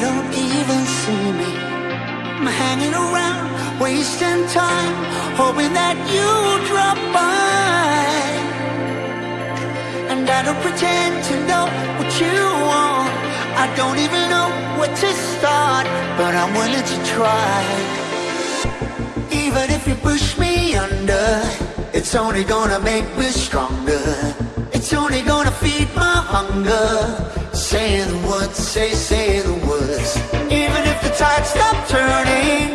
don't even see me. I'm hanging around, wasting time, hoping that you'll drop by. And I don't pretend to know what you want. I don't even know where to start, but I'm willing to try. Even if you push me under, it's only gonna make me stronger. It's only gonna feed my hunger. Say the words, say, say the words. Even if the tide stops turning,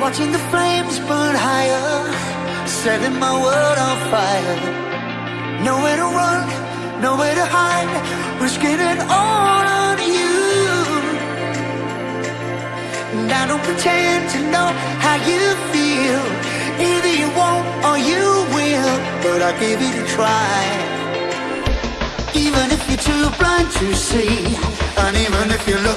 Watching the flames burn higher, setting my world on fire. Nowhere to run, nowhere to hide, risking it all on you. And I don't pretend to know how you feel. Either you won't or you will, but I'll give it a try. Even if you're too blind to see, and even if you look